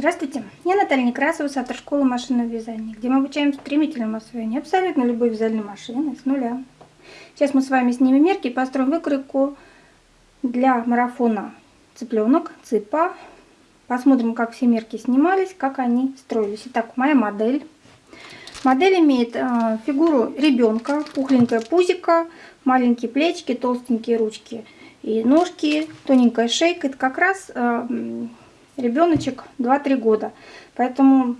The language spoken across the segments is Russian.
Здравствуйте, я Наталья Некрасова с автошколы машинного вязания, где мы обучаем стремительному освоению абсолютно любой вязальной машины с нуля. Сейчас мы с вами снимем мерки и построим выкройку для марафона цыпленок, цыпа. Посмотрим, как все мерки снимались, как они строились. Итак, моя модель. Модель имеет э, фигуру ребенка, пухленькое пузико, маленькие плечики, толстенькие ручки и ножки, тоненькая шейка. Это как раз э, ребеночек 2-3 года. Поэтому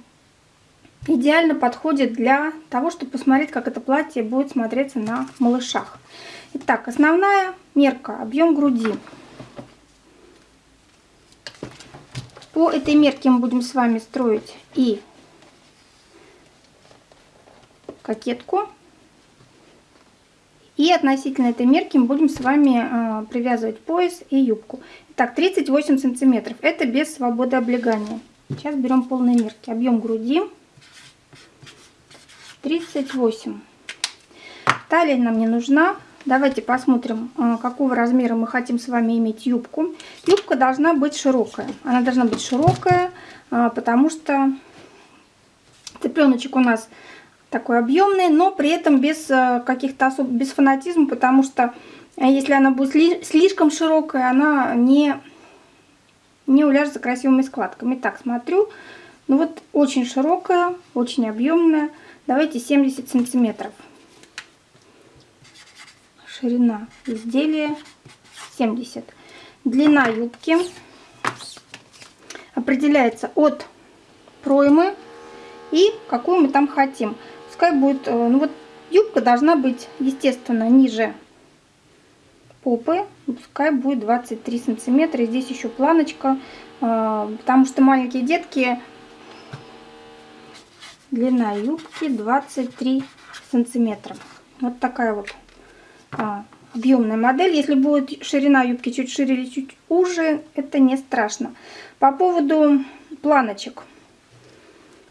идеально подходит для того, чтобы посмотреть, как это платье будет смотреться на малышах. Итак, основная мерка, объем груди. По этой мерке мы будем с вами строить и кокетку. И относительно этой мерки мы будем с вами э, привязывать пояс и юбку. Так, 38 сантиметров. Это без свободы облегания. Сейчас берем полные мерки. Объем груди 38. Талия нам не нужна. Давайте посмотрим, а, какого размера мы хотим с вами иметь юбку. Юбка должна быть широкая. Она должна быть широкая, а, потому что цыпленочек у нас такой объемный, но при этом без а, каких-то особ... без фанатизма, потому что а если она будет слишком широкая, она не, не уляжется красивыми складками. Так, смотрю. Ну вот очень широкая, очень объемная. Давайте 70 сантиметров. Ширина изделия 70. Длина юбки определяется от проймы и какую мы там хотим. Пускай будет, э, ну вот юбка должна быть, естественно, ниже попы, пускай будет 23 сантиметра. Здесь еще планочка, а, потому что маленькие детки, длина юбки 23 сантиметра. Вот такая вот а, объемная модель. Если будет ширина юбки чуть шире или чуть уже, это не страшно. По поводу планочек.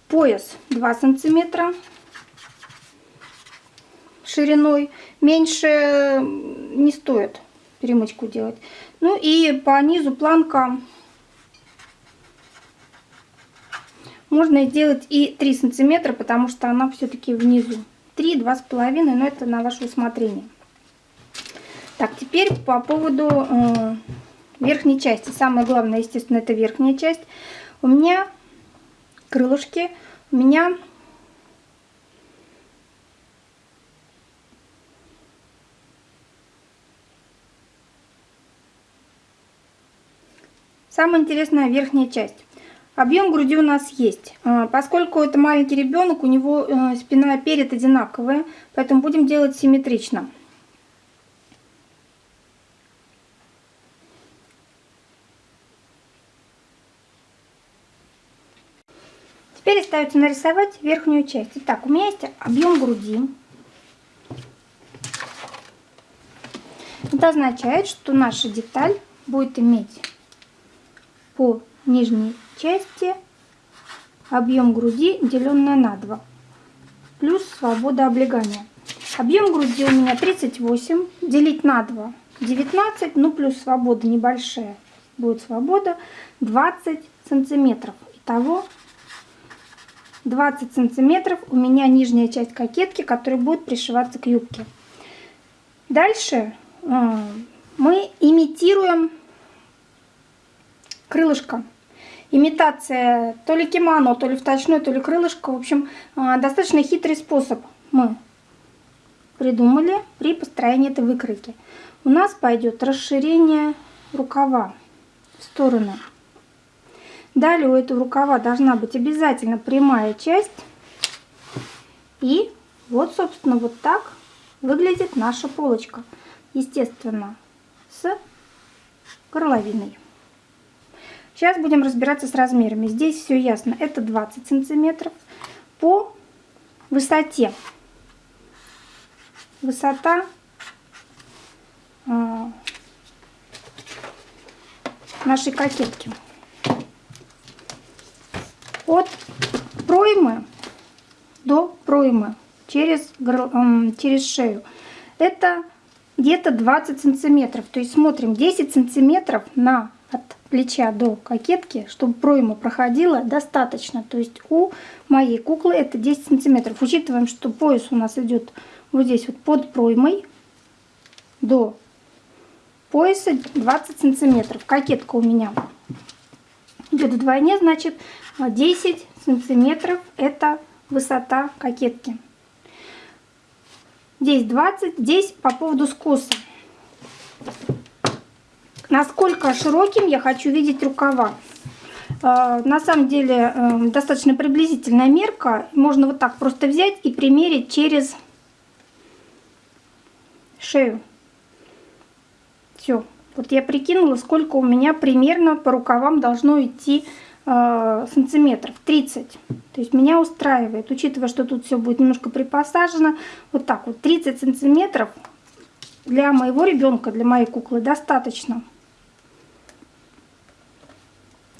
Пояс 2 сантиметра шириной. Меньше не стоит перемычку делать. Ну и по низу планка можно сделать и 3 сантиметра, потому что она все-таки внизу. 3, 2,5, но это на ваше усмотрение. Так, теперь по поводу э, верхней части. Самое главное, естественно, это верхняя часть. У меня крылышки, у меня Самая интересная верхняя часть. Объем груди у нас есть. А, поскольку это маленький ребенок, у него э, спина и перед одинаковые, поэтому будем делать симметрично. Теперь остается нарисовать верхнюю часть. Итак, у меня есть объем груди. Это означает, что наша деталь будет иметь по нижней части объем груди деленное на 2 плюс свобода облегания. Объем груди у меня 38, делить на 2 19, ну плюс свобода небольшая, будет свобода 20 сантиметров. Итого 20 сантиметров у меня нижняя часть кокетки, которая будет пришиваться к юбке. Дальше э, мы имитируем крылышко. Имитация то ли кимоно, то ли вточной, то ли крылышко. В общем, а, достаточно хитрый способ мы придумали при построении этой выкройки. У нас пойдет расширение рукава в стороны. Далее у этого рукава должна быть обязательно прямая часть. И вот, собственно, вот так выглядит наша полочка. Естественно, с горловиной. Сейчас будем разбираться с размерами. Здесь все ясно. Это 20 сантиметров. По высоте. Высота э, нашей кокетки. От проймы до проймы через, через шею. Это где-то 20 сантиметров. То есть смотрим 10 сантиметров на от плеча до кокетки, чтобы пройма проходила достаточно. То есть у моей куклы это 10 сантиметров. Учитываем, что пояс у нас идет вот здесь вот под проймой до пояса 20 сантиметров. Кокетка у меня идет вдвойне, значит 10 сантиметров это высота кокетки. Здесь 20, здесь по поводу скоса. Насколько широким я хочу видеть рукава. А, на самом деле э, достаточно приблизительная мерка. Можно вот так просто взять и примерить через шею. Все. Вот я прикинула, сколько у меня примерно по рукавам должно идти э, сантиметров. 30. То есть меня устраивает, учитывая, что тут все будет немножко припосажено. Вот так вот, 30 сантиметров для моего ребенка, для моей куклы достаточно.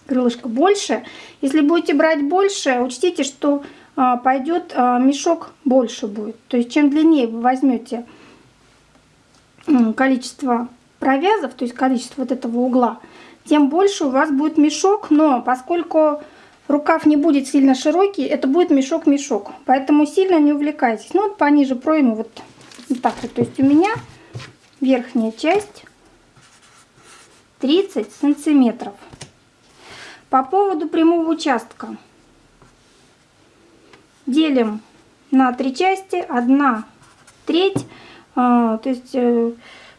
Крылышко больше. Если будете брать больше, учтите, что а, пойдет а, мешок больше будет. То есть чем длиннее вы возьмете количество провязов, то есть количество вот этого угла, тем больше у вас будет мешок. Но поскольку рукав не будет сильно широкий, это будет мешок-мешок. Поэтому сильно не увлекайтесь. Ну вот пониже пройму вот, вот так вот. То есть у меня верхняя часть 30 сантиметров. По поводу прямого участка. Делим на три части. Одна треть. А, то есть э,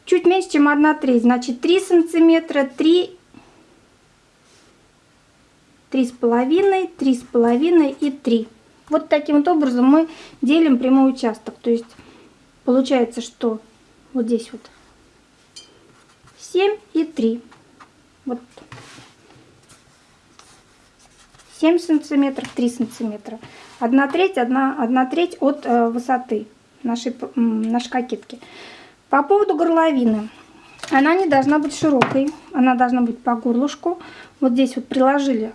чуть меньше, чем одна треть. Значит, 3 сантиметра, 3 три с половиной, три с половиной и 3. Вот таким вот образом мы делим прямой участок. То есть получается, что вот здесь вот 7 и 3. Вот 7 сантиметров, 3 сантиметра. 1 треть, 1, 1 треть от э, высоты нашей, нашей кокетки. По поводу горловины. Она не должна быть широкой, она должна быть по горлышку. Вот здесь вот приложили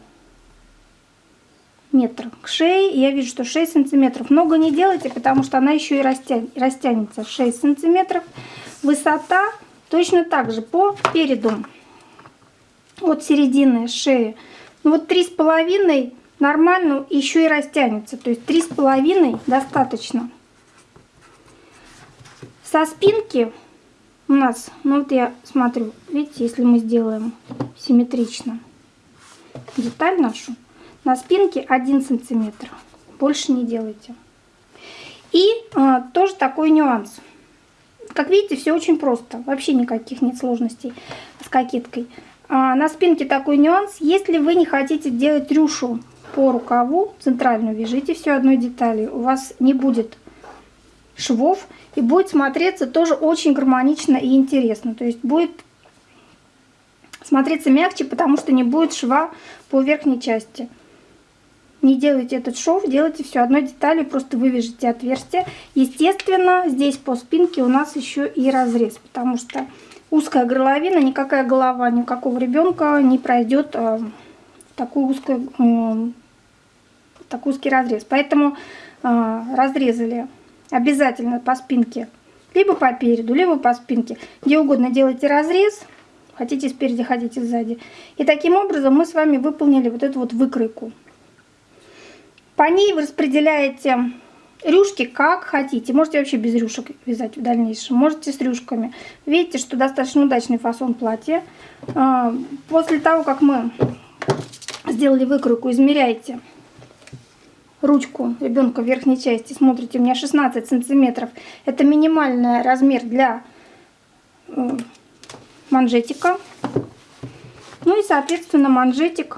метр к шее. Я вижу, что 6 сантиметров. Много не делайте, потому что она еще и растянется. 6 сантиметров. Высота Точно так же по переду от середины шеи. Ну вот три с половиной нормально еще и растянется. То есть три с половиной достаточно. Со спинки у нас, ну вот я смотрю, видите, если мы сделаем симметрично деталь нашу, на спинке 1 сантиметр. Больше не делайте. И а, тоже такой нюанс. Как видите, все очень просто. Вообще никаких нет сложностей с кокеткой. А на спинке такой нюанс. Если вы не хотите делать рюшу по рукаву, центральную вяжите все одной деталью. У вас не будет швов и будет смотреться тоже очень гармонично и интересно. То есть будет смотреться мягче, потому что не будет шва по верхней части не делайте этот шов, делайте все одной деталью, просто вывяжите отверстие. Естественно, здесь по спинке у нас еще и разрез, потому что узкая горловина, никакая голова никакого ребенка не пройдет э, такой, узкий, э, такой узкий разрез. Поэтому э, разрезали обязательно по спинке, либо по переду, либо по спинке. Где угодно делайте разрез, хотите спереди, хотите сзади. И таким образом мы с вами выполнили вот эту вот выкройку. По ней вы распределяете рюшки как хотите. Можете вообще без рюшек вязать в дальнейшем. Можете с рюшками. Видите, что достаточно удачный фасон платья. А, после того, как мы сделали выкройку, измеряйте ручку ребенка в верхней части. Смотрите, у меня 16 сантиметров. Это минимальный размер для э, манжетика. Ну и, соответственно, манжетик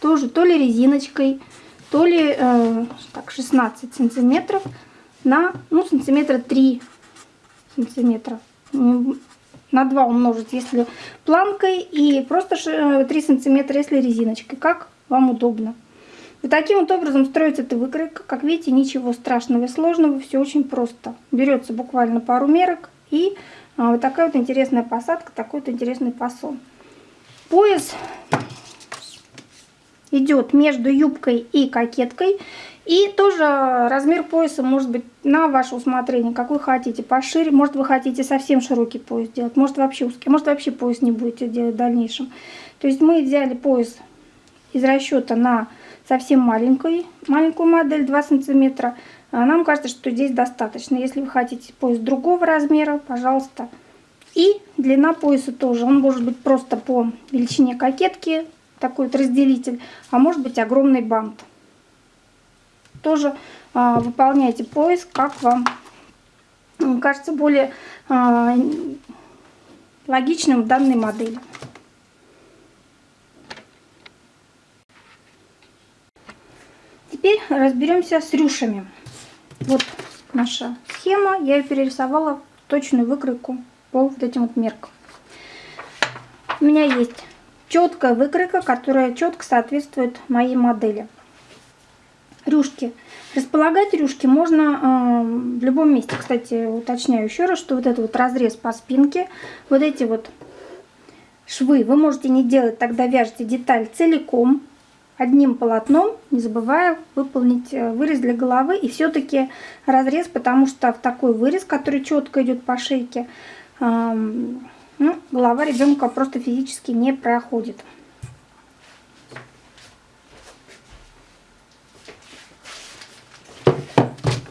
тоже то ли резиночкой, то ли э, так, 16 сантиметров на ну, сантиметра 3 сантиметра. На 2 умножить, если планкой, и просто 3 э, сантиметра, если резиночкой. Как вам удобно. И таким вот образом строится эта выкройка. Как видите, ничего страшного и сложного, все очень просто. Берется буквально пару мерок и а, вот такая вот интересная посадка, такой вот интересный фасон. Пояс идет между юбкой и кокеткой. И тоже размер пояса может быть на ваше усмотрение, какой хотите. Пошире, может вы хотите совсем широкий пояс делать, может вообще узкий, может вообще пояс не будете делать в дальнейшем. То есть мы взяли пояс из расчета на совсем маленькую, маленькую модель 2 сантиметра. А нам кажется, что здесь достаточно. Если вы хотите пояс другого размера, пожалуйста. И длина пояса тоже. Он может быть просто по величине кокетки, такой вот разделитель, а может быть огромный бант. Тоже а, выполняйте пояс, как вам кажется более а, логичным в данной модели. Теперь разберемся с рюшами. Вот наша схема. Я ее перерисовала точную выкройку по вот этим вот меркам. У меня есть четкая выкройка, которая четко соответствует моей модели. Рюшки. Располагать рюшки можно э, в любом месте. Кстати, уточняю еще раз, что вот этот вот разрез по спинке, вот эти вот швы вы можете не делать, тогда вяжете деталь целиком, одним полотном, не забывая выполнить э, вырез для головы и все-таки разрез, потому что в такой вырез, который четко идет по шейке, эм, ну, голова ребенка просто физически не проходит.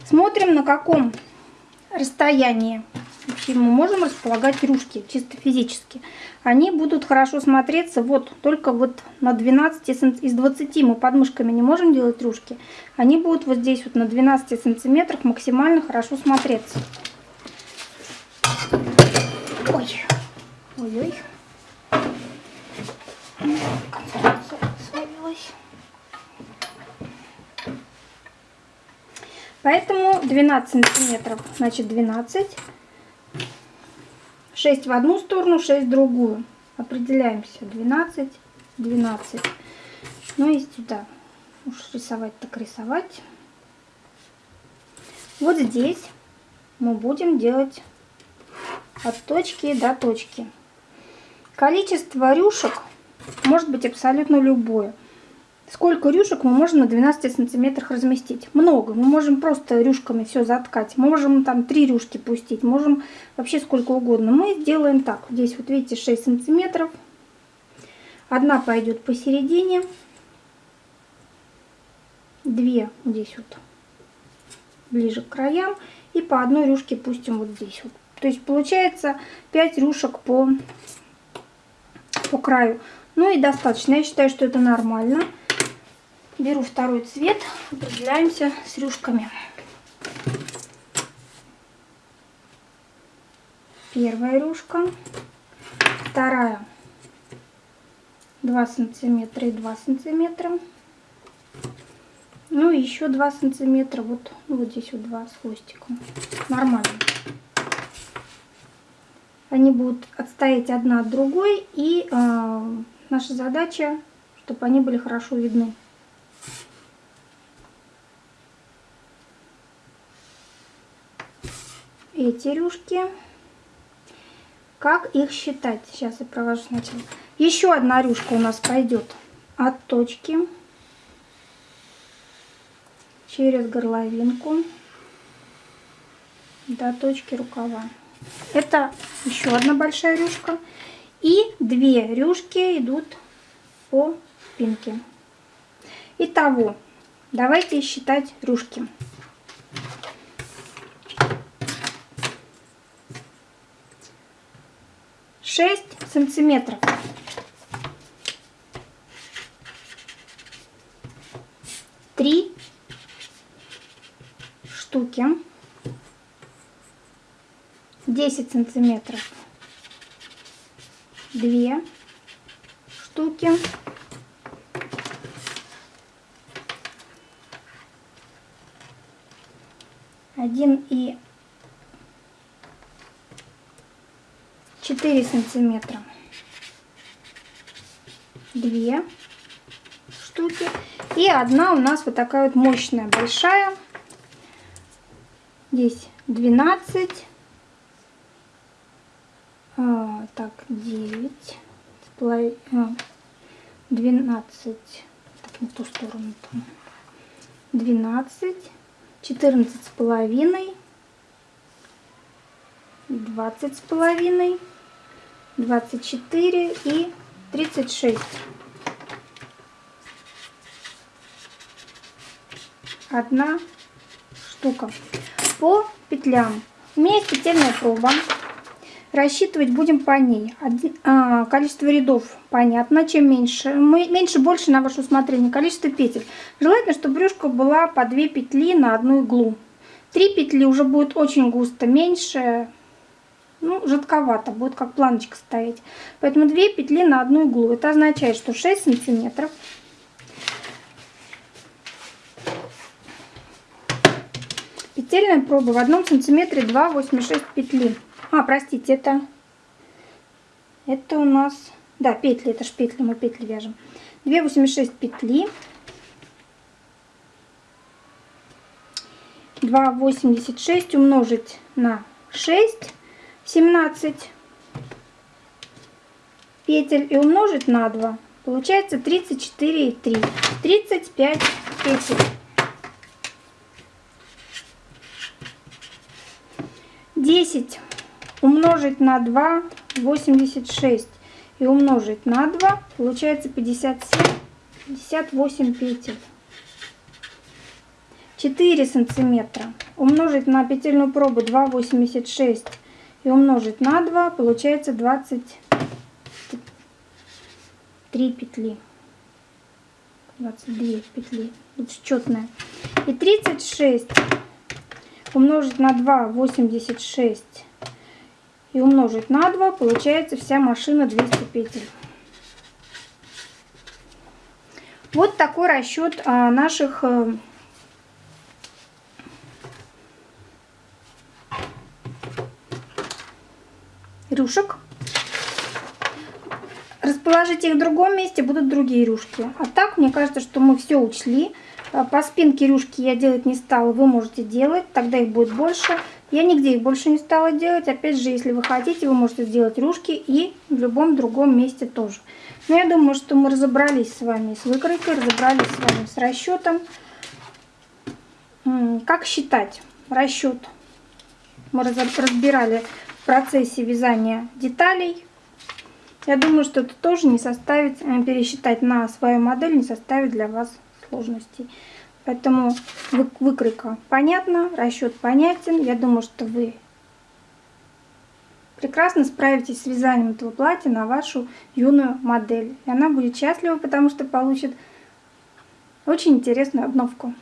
Смотрим, на каком расстоянии вообще мы можем располагать рюшки, чисто физически. Они будут хорошо смотреться вот только вот на 12 из 20 мы подмышками не можем делать рюшки. Они будут вот здесь вот на 12 сантиметрах максимально хорошо смотреться. Ой. Ой-ой. Поэтому 12 сантиметров, значит 12. 6 в одну сторону, 6 в другую. Определяемся. 12, 12. Ну и сюда. Уж рисовать так рисовать. Вот здесь мы будем делать от точки до точки. Количество рюшек может быть абсолютно любое. Сколько рюшек мы можем на 12 сантиметрах разместить? Много. Мы можем просто рюшками все заткать. Можем там 3 рюшки пустить. Можем вообще сколько угодно. Мы сделаем так. Здесь вот видите 6 сантиметров. Одна пойдет посередине. Две здесь вот ближе к краям. И по одной рюшке пустим вот здесь вот. То есть получается 5 рюшек по по краю. Ну и достаточно. Я считаю, что это нормально. Беру второй цвет, определяемся с рюшками. Первая рюшка, вторая 2 сантиметра и 2 сантиметра. Ну и еще 2 сантиметра, вот, ну, вот здесь вот 2 с хвостиком. Нормально они будут отстоять одна от другой, и э, наша задача, чтобы они были хорошо видны. Эти рюшки, как их считать? Сейчас я провожу сначала. Еще одна рюшка у нас пойдет от точки через горловинку до точки рукава. Это еще одна большая рюшка. И две рюшки идут по спинке. Итого, давайте считать рюшки. Шесть сантиметров. Три штуки. 10 сантиметров. Две штуки. Один и четыре сантиметра. Две штуки. И одна у нас вот такая вот мощная большая. Здесь 12 а, так, 9, 12, не в ту сторону. Там. 12, 14 с половиной, 20 с половиной, 24 и 36. Одна штука. По петлям. У меня есть петельная проба. Рассчитывать будем по ней. Один, а, количество рядов понятно. Чем меньше, мы, меньше больше на ваше усмотрение. Количество петель. Желательно, чтобы брюшка была по 2 петли на одну иглу. 3 петли уже будет очень густо. Меньше, ну, жидковато. Будет как планочка стоять. Поэтому 2 петли на одну иглу. Это означает, что 6 сантиметров. Петельная проба в одном сантиметре 2,86 петли. А, простите, это, это у нас, да, петли, это ж петли, мы петли вяжем. 2,86 петли. 2,86 умножить на 6, 17 петель и умножить на 2. Получается 34,3. 35 петель. 10 умножить на 2 86 и умножить на 2 получается 57 58 петель. 4 сантиметра. Умножить на петельную пробу 2,86 и умножить на 2 получается 23 петли. 22 петли. Тут четная и 36 умножить на 2 86 и умножить на 2, получается вся машина 200 петель. Вот такой расчет а, наших а, рюшек. Расположить их в другом месте будут другие рюшки. А так, мне кажется, что мы все учли. По спинке рюшки я делать не стала, вы можете делать, тогда их будет больше. Я нигде их больше не стала делать. Опять же, если вы хотите, вы можете сделать рюшки и в любом другом месте тоже. Но я думаю, что мы разобрались с вами с выкройкой, разобрались с вами с расчетом. Как считать расчет? Мы разбирали в процессе вязания деталей. Я думаю, что это тоже не составит, э, пересчитать на свою модель не составит для вас сложностей. Поэтому выкройка понятна, расчет понятен. Я думаю, что вы прекрасно справитесь с вязанием этого платья на вашу юную модель. И она будет счастлива, потому что получит очень интересную обновку.